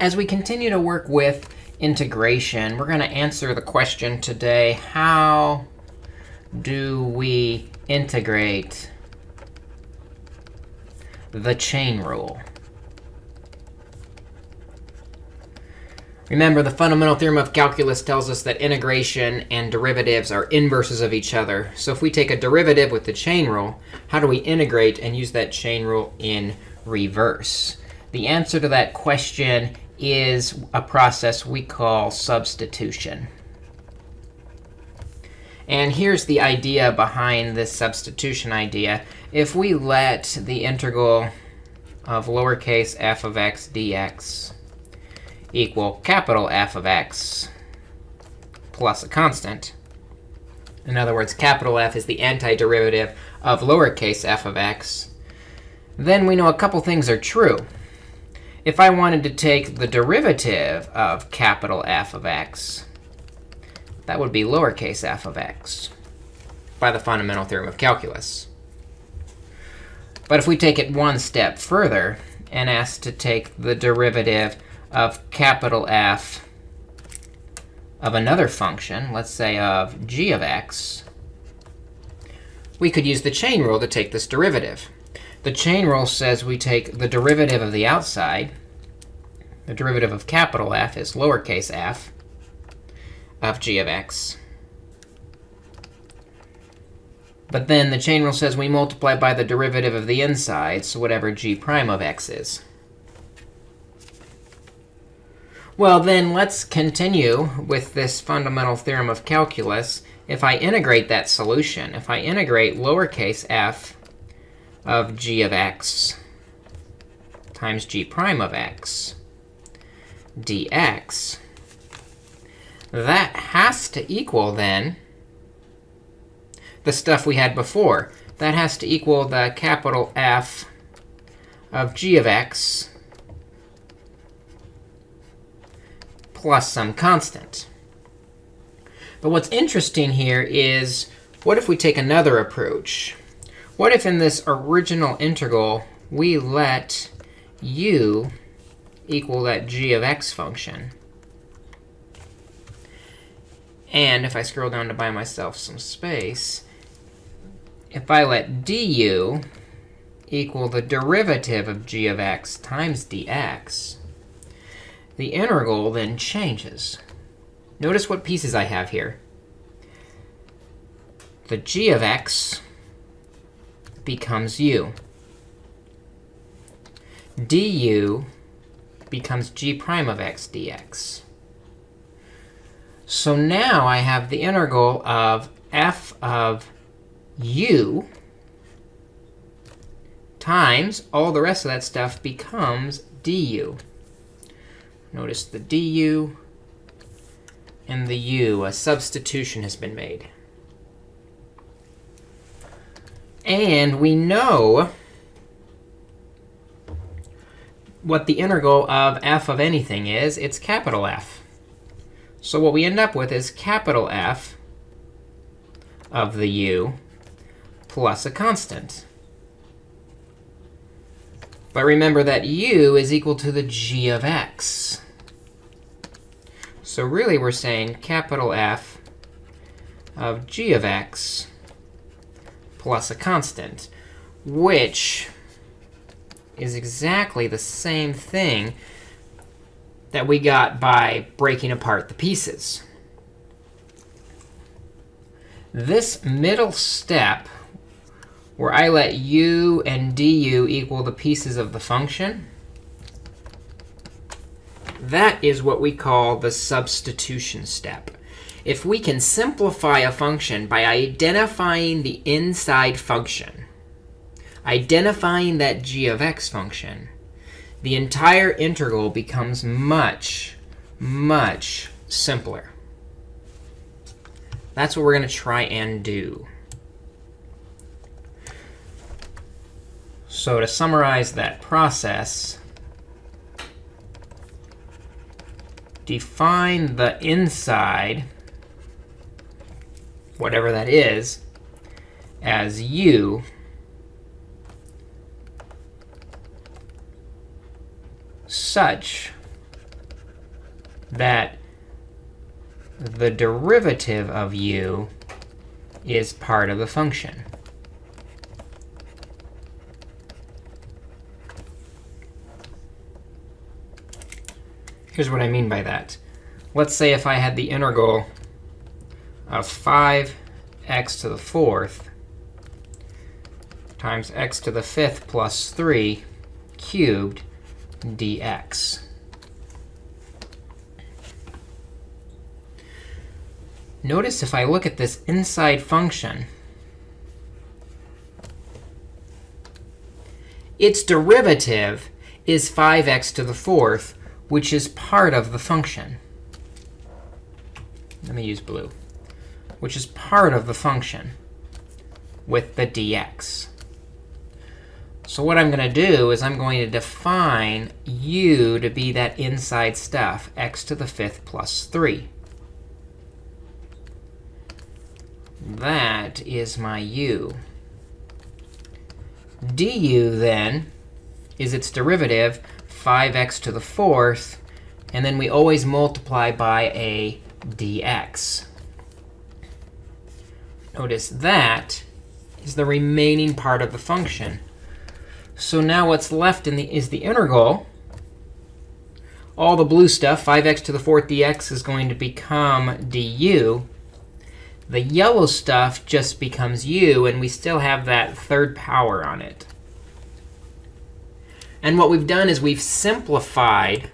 As we continue to work with integration, we're going to answer the question today, how do we integrate the chain rule? Remember, the fundamental theorem of calculus tells us that integration and derivatives are inverses of each other. So if we take a derivative with the chain rule, how do we integrate and use that chain rule in reverse? The answer to that question is a process we call substitution. And here's the idea behind this substitution idea. If we let the integral of lowercase f of x dx equal capital F of x plus a constant. In other words, capital F is the antiderivative of lowercase f of x. Then we know a couple things are true. If I wanted to take the derivative of capital F of x, that would be lowercase f of x by the fundamental theorem of calculus. But if we take it one step further and ask to take the derivative of capital F of another function, let's say of g of x, we could use the chain rule to take this derivative. The chain rule says we take the derivative of the outside. The derivative of capital F is lowercase f of g of x. But then the chain rule says we multiply by the derivative of the inside, so whatever g prime of x is. Well, then let's continue with this fundamental theorem of calculus. If I integrate that solution, if I integrate lowercase f of g of x times g prime of x dx, that has to equal, then, the stuff we had before. That has to equal the capital F of g of x plus some constant. But what's interesting here is, what if we take another approach? What if in this original integral, we let u equal that g of x function? And if I scroll down to buy myself some space, if I let du equal the derivative of g of x times dx, the integral then changes. Notice what pieces I have here. The g of x becomes u. du becomes g prime of x dx. So now I have the integral of f of u times all the rest of that stuff becomes du. Notice the du and the u. A substitution has been made. And we know what the integral of f of anything is. It's capital F. So what we end up with is capital F of the u plus a constant. But remember that u is equal to the g of x. So really, we're saying capital F of g of x plus a constant, which is exactly the same thing that we got by breaking apart the pieces. This middle step where I let u and du equal the pieces of the function, that is what we call the substitution step. If we can simplify a function by identifying the inside function, identifying that g of x function, the entire integral becomes much, much simpler. That's what we're going to try and do. So to summarize that process, define the inside, whatever that is, as u such that the derivative of u is part of the function. Here's what I mean by that. Let's say if I had the integral of 5x to the fourth times x to the fifth plus 3 cubed dx. Notice if I look at this inside function, its derivative is 5x to the fourth, which is part of the function. Let me use blue, which is part of the function with the dx. So what I'm going to do is I'm going to define u to be that inside stuff, x to the fifth plus 3. That is my u. du, then, is its derivative, 5x to the fourth. And then we always multiply by a dx. Notice that is the remaining part of the function. So now what's left in the, is the integral. All the blue stuff, 5x to the fourth dx, is going to become du. The yellow stuff just becomes u, and we still have that third power on it. And what we've done is we've simplified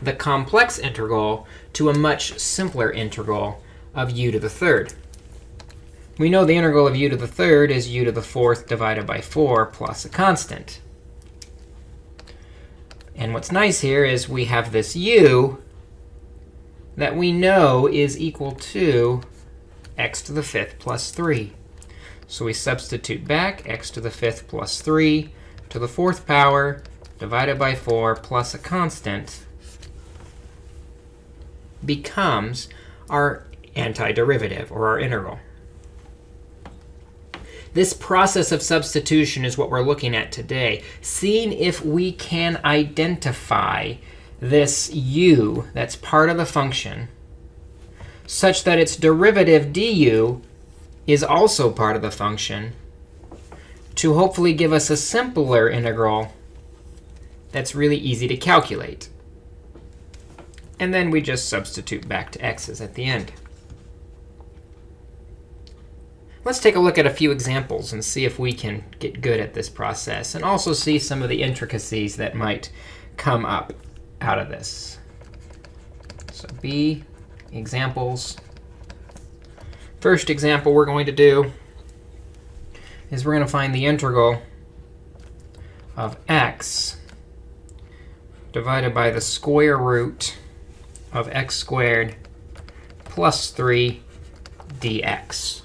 the complex integral to a much simpler integral of u to the third. We know the integral of u to the third is u to the fourth divided by 4 plus a constant. And what's nice here is we have this u that we know is equal to x to the fifth plus 3. So we substitute back x to the fifth plus 3 to the fourth power divided by 4 plus a constant becomes our antiderivative, or our integral. This process of substitution is what we're looking at today, seeing if we can identify this u that's part of the function such that its derivative du is also part of the function to hopefully give us a simpler integral that's really easy to calculate. And then we just substitute back to x's at the end. Let's take a look at a few examples and see if we can get good at this process, and also see some of the intricacies that might come up out of this. So B, examples. First example we're going to do is we're going to find the integral of x divided by the square root of x squared plus 3 dx.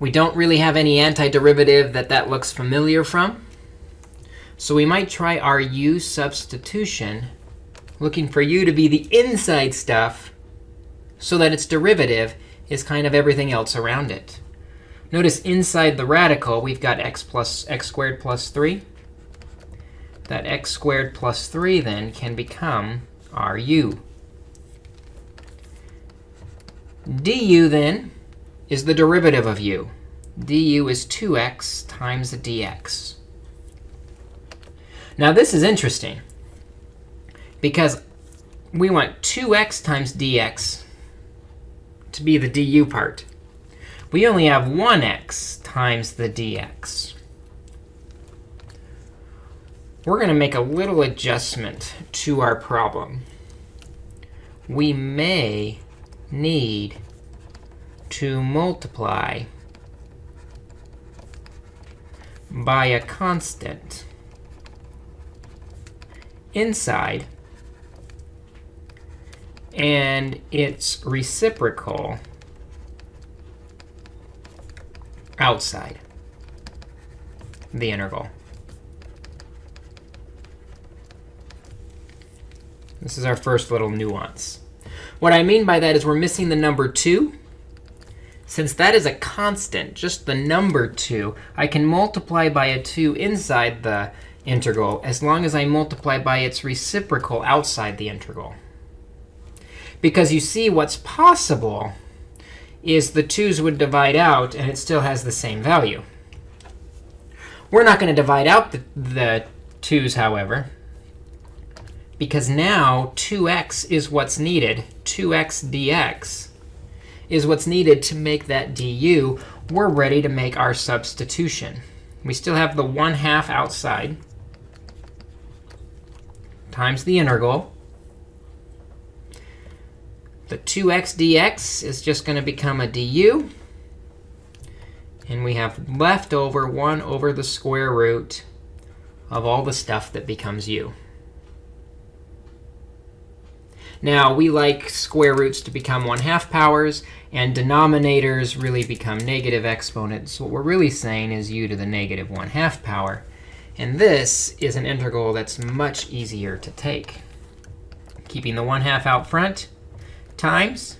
We don't really have any antiderivative that that looks familiar from. So we might try our u substitution, looking for u to be the inside stuff so that its derivative is kind of everything else around it. Notice inside the radical, we've got x plus x squared plus 3. That x squared plus 3 then can become our u. du then is the derivative of u. du is 2x times dx. Now this is interesting because we want 2x times dx to be the du part. We only have 1x times the dx. We're going to make a little adjustment to our problem. We may need to multiply by a constant inside and its reciprocal outside the interval. This is our first little nuance. What I mean by that is we're missing the number 2. Since that is a constant, just the number 2, I can multiply by a 2 inside the integral as long as I multiply by its reciprocal outside the integral. Because you see what's possible is the 2's would divide out, and it still has the same value. We're not going to divide out the, the 2's, however, because now 2x is what's needed. 2x dx is what's needed to make that du. We're ready to make our substitution. We still have the 1 half outside times the integral. The 2x dx is just going to become a du. And we have left over 1 over the square root of all the stuff that becomes u. Now, we like square roots to become 1 half powers, and denominators really become negative exponents. What we're really saying is u to the negative 1 half power. And this is an integral that's much easier to take. Keeping the 1 half out front, times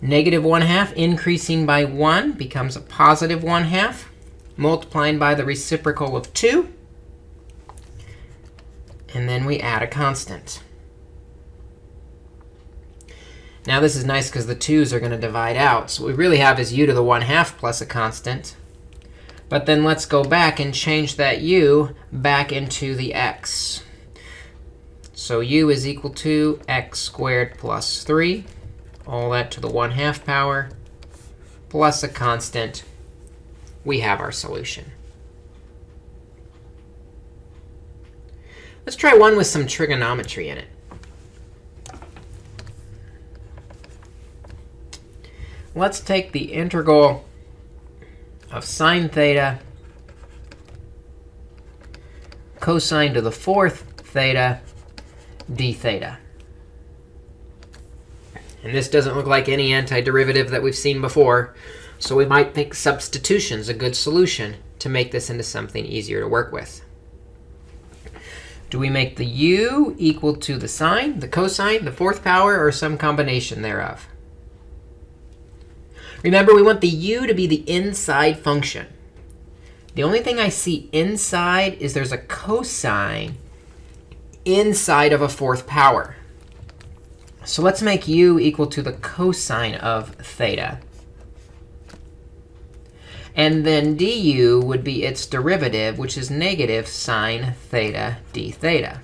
negative 1 half increasing by 1 becomes a positive 1 half, multiplying by the reciprocal of 2. And then we add a constant. Now this is nice because the 2's are going to divide out. So what we really have is u to the 1 half plus a constant. But then let's go back and change that u back into the x. So u is equal to x squared plus 3, all that to the 1 half power, plus a constant. We have our solution. Let's try one with some trigonometry in it. Let's take the integral of sine theta cosine to the fourth theta d theta. And this doesn't look like any antiderivative that we've seen before. So we might think substitution is a good solution to make this into something easier to work with. Do we make the u equal to the sine, the cosine, the fourth power, or some combination thereof? Remember, we want the u to be the inside function. The only thing I see inside is there's a cosine inside of a fourth power. So let's make u equal to the cosine of theta. And then du would be its derivative, which is negative sine theta d theta.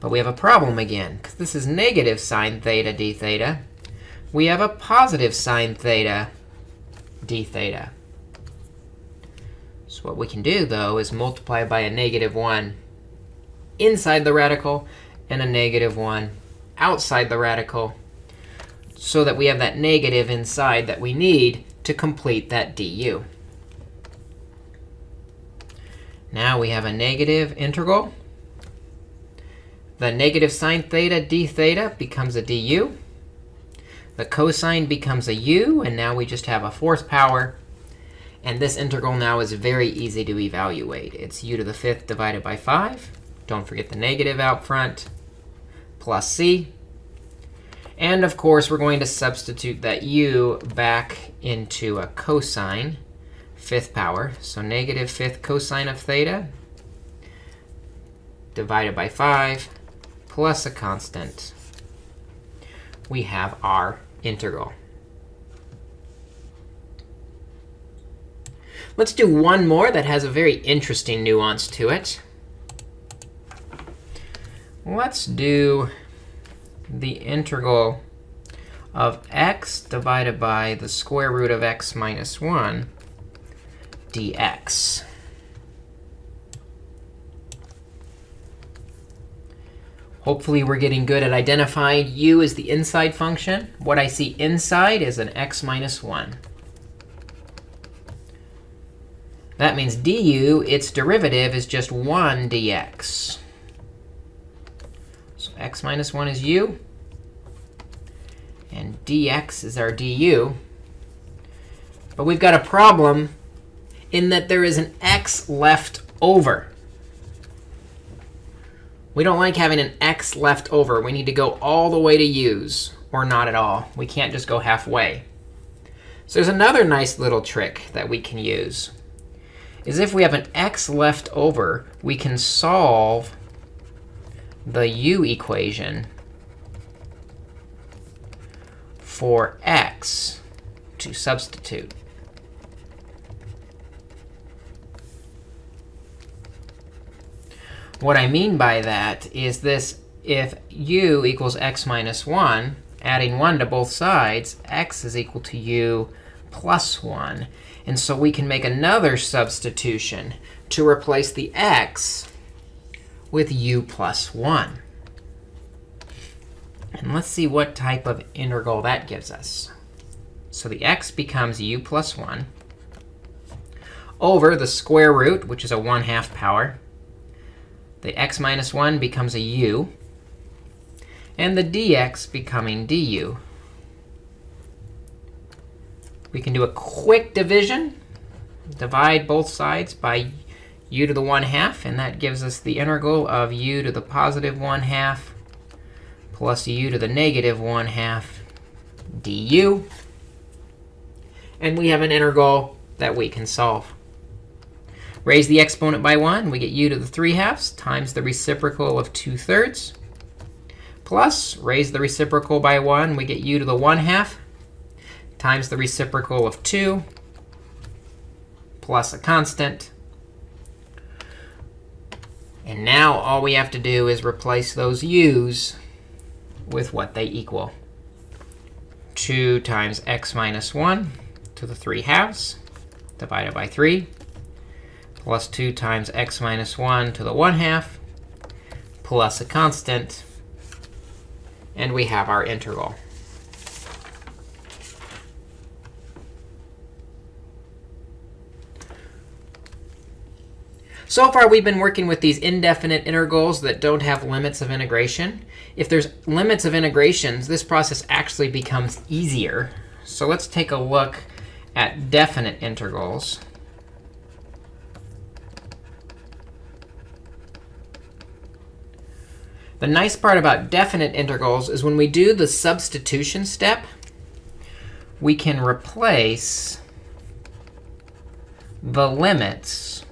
But we have a problem again, because this is negative sine theta d theta. We have a positive sine theta d theta. So what we can do, though, is multiply by a negative 1 inside the radical and a negative 1 outside the radical so that we have that negative inside that we need to complete that du. Now we have a negative integral. The negative sine theta d theta becomes a du. The cosine becomes a u, and now we just have a fourth power and this integral now is very easy to evaluate. It's u to the fifth divided by 5. Don't forget the negative out front, plus c. And of course, we're going to substitute that u back into a cosine, fifth power. So negative fifth cosine of theta divided by 5 plus a constant. We have our integral. Let's do one more that has a very interesting nuance to it. Let's do the integral of x divided by the square root of x minus 1 dx. Hopefully, we're getting good at identifying u as the inside function. What I see inside is an x minus 1. That means du, its derivative, is just 1 dx. So x minus 1 is u. And dx is our du. But we've got a problem in that there is an x left over. We don't like having an x left over. We need to go all the way to u's, or not at all. We can't just go halfway. So there's another nice little trick that we can use. Is if we have an x left over, we can solve the u equation for x to substitute. What I mean by that is this, if u equals x minus 1, adding 1 to both sides, x is equal to u plus 1. And so we can make another substitution to replace the x with u plus 1. And let's see what type of integral that gives us. So the x becomes u plus 1 over the square root, which is a 1 half power, the x minus 1 becomes a u, and the dx becoming du. We can do a quick division, divide both sides by u to the 1 half, and that gives us the integral of u to the positive 1 half plus u to the negative 1 half du. And we have an integral that we can solve. Raise the exponent by 1. We get u to the 3 halves times the reciprocal of 2 thirds. Plus, raise the reciprocal by 1. We get u to the 1 half times the reciprocal of 2 plus a constant. And now all we have to do is replace those u's with what they equal. 2 times x minus 1 to the 3 halves divided by 3 plus 2 times x minus 1 to the 1 half plus a constant. And we have our integral. So far, we've been working with these indefinite integrals that don't have limits of integration. If there's limits of integrations, this process actually becomes easier. So let's take a look at definite integrals. The nice part about definite integrals is when we do the substitution step, we can replace the limits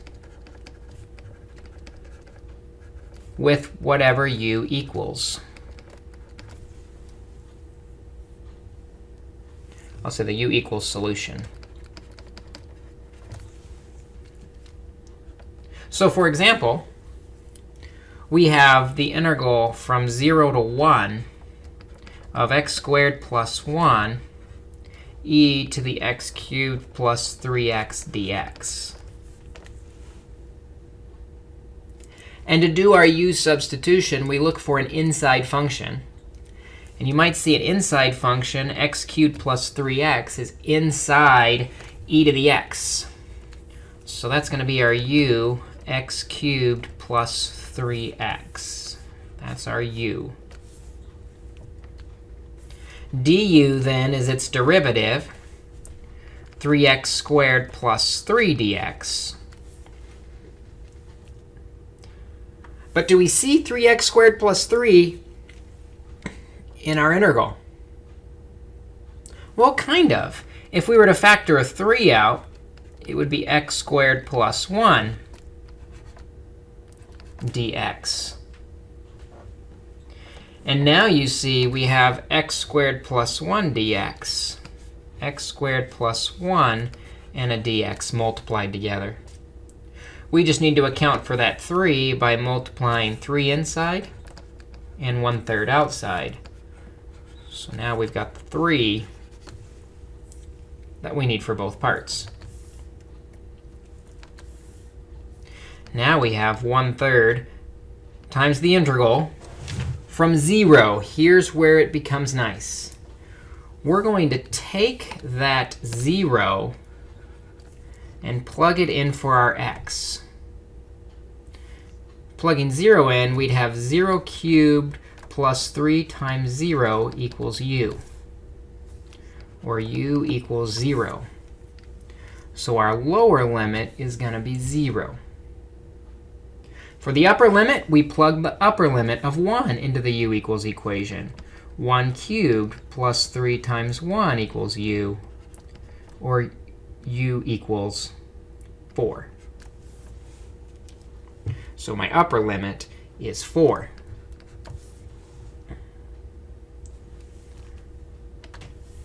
with whatever u equals. I'll say the u equals solution. So for example, we have the integral from 0 to 1 of x squared plus 1 e to the x cubed plus 3x dx. And to do our u substitution, we look for an inside function. And you might see an inside function, x cubed plus 3x, is inside e to the x. So that's going to be our u, x cubed plus 3x. That's our u. du, then, is its derivative, 3x squared plus 3dx. But do we see 3x squared plus 3 in our integral? Well, kind of. If we were to factor a 3 out, it would be x squared plus 1 dx. And now you see we have x squared plus 1 dx, x squared plus 1, and a dx multiplied together. We just need to account for that 3 by multiplying 3 inside and 1 third outside. So now we've got the 3 that we need for both parts. Now we have 1 third times the integral from 0. Here's where it becomes nice. We're going to take that 0 and plug it in for our x. Plugging 0 in, we'd have 0 cubed plus 3 times 0 equals u, or u equals 0. So our lower limit is going to be 0. For the upper limit, we plug the upper limit of 1 into the u equals equation. 1 cubed plus 3 times 1 equals u, or u equals 4. So my upper limit is 4.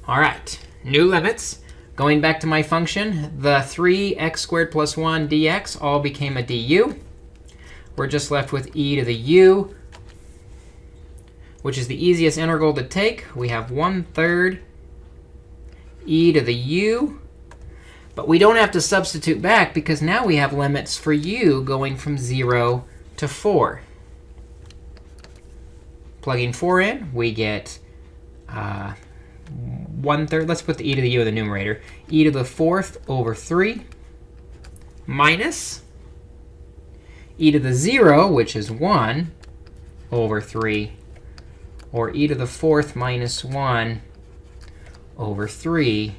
All right, new limits. Going back to my function, the 3x squared plus 1 dx all became a du. We're just left with e to the u, which is the easiest integral to take. We have 1 third e to the u. But we don't have to substitute back, because now we have limits for u going from 0 to 4. Plugging 4 in, we get uh, one third. Let's put the e to the u in the numerator. e to the fourth over 3 minus e to the 0, which is 1 over 3, or e to the fourth minus 1 over 3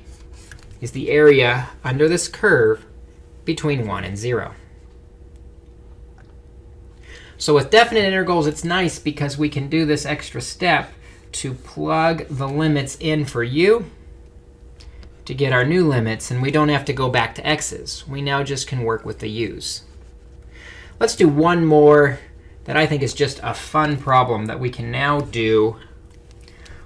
is the area under this curve between 1 and 0. So with definite integrals, it's nice because we can do this extra step to plug the limits in for u to get our new limits. And we don't have to go back to x's. We now just can work with the u's. Let's do one more that I think is just a fun problem that we can now do.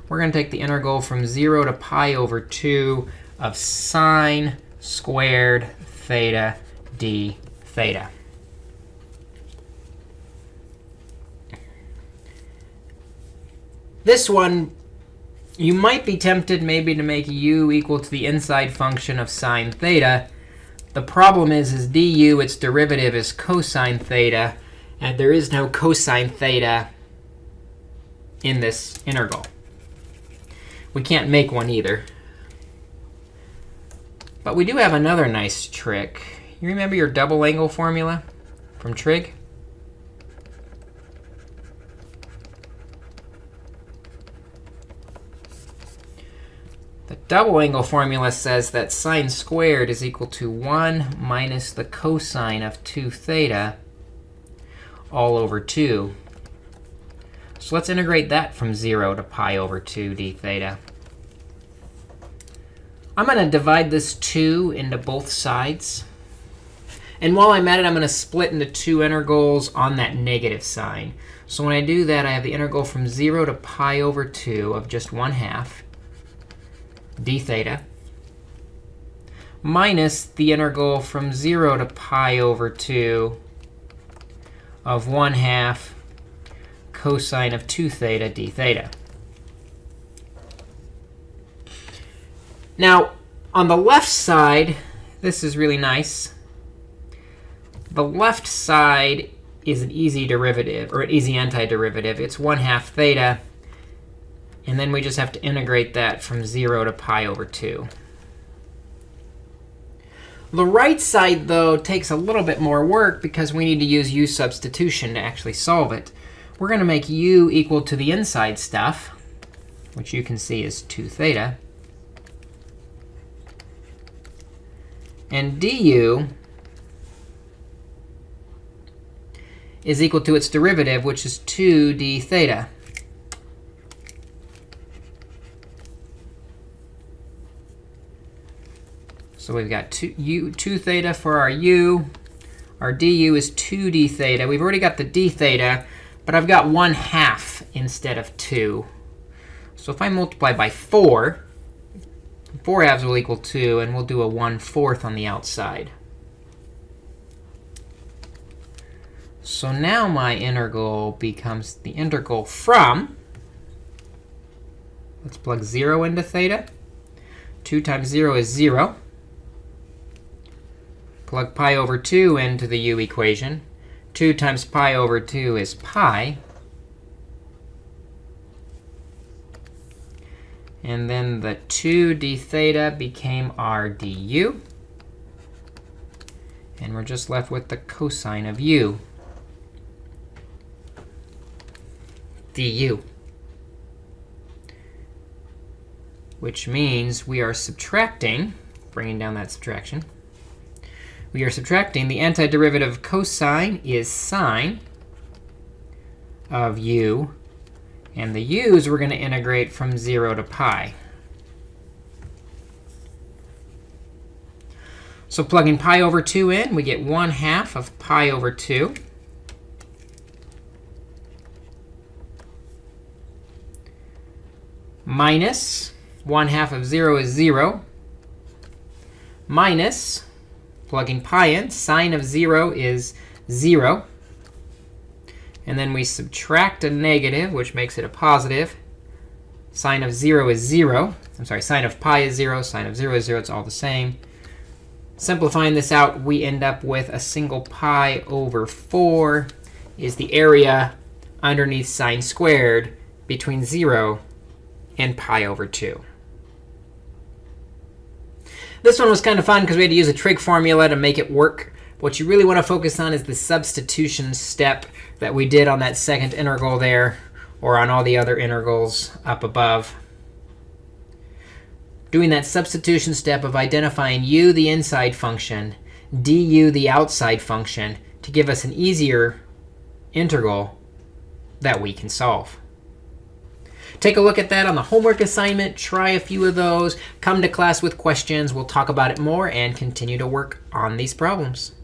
We're going to take the integral from 0 to pi over 2 of sine squared theta d theta. This one, you might be tempted maybe to make u equal to the inside function of sine theta. The problem is, is du, its derivative is cosine theta. And there is no cosine theta in this integral. We can't make one either. But we do have another nice trick. You remember your double angle formula from trig? The double angle formula says that sine squared is equal to 1 minus the cosine of 2 theta all over 2. So let's integrate that from 0 to pi over 2 d theta. I'm going to divide this 2 into both sides. And while I'm at it, I'm going to split into two integrals on that negative sign. So when I do that, I have the integral from 0 to pi over 2 of just 1 half d theta minus the integral from 0 to pi over 2 of 1 half cosine of 2 theta d theta. Now, on the left side, this is really nice. The left side is an easy derivative, or an easy antiderivative. It's 1 half theta and then we just have to integrate that from 0 to pi over 2. The right side, though, takes a little bit more work because we need to use u substitution to actually solve it. We're going to make u equal to the inside stuff, which you can see is 2 theta. And du is equal to its derivative, which is 2 d theta. So we've got 2, u, 2 theta for our u. Our du is 2d theta. We've already got the d theta, but I've got 1 half instead of 2. So if I multiply by 4, 4 halves will equal 2, and we'll do a 1 fourth on the outside. So now my integral becomes the integral from, let's plug 0 into theta. 2 times 0 is 0. Plug pi over 2 into the u equation. 2 times pi over 2 is pi. And then the 2 d theta became r du. And we're just left with the cosine of u du. Which means we are subtracting, bringing down that subtraction, we are subtracting. The antiderivative of cosine is sine of u. And the u's we're going to integrate from 0 to pi. So plugging pi over 2 in, we get 1 half of pi over 2. Minus 1 half of 0 is 0. Minus, plugging pi in, sine of 0 is 0. And then we subtract a negative, which makes it a positive. Sine of 0 is 0. I'm sorry, sine of pi is 0. Sine of 0 is 0. It's all the same. Simplifying this out, we end up with a single pi over 4 is the area underneath sine squared between 0 and pi over 2. This one was kind of fun because we had to use a trig formula to make it work. What you really want to focus on is the substitution step that we did on that second integral there, or on all the other integrals up above. Doing that substitution step of identifying u, the inside function, du, the outside function, to give us an easier integral that we can solve. Take a look at that on the homework assignment. Try a few of those. Come to class with questions. We'll talk about it more and continue to work on these problems.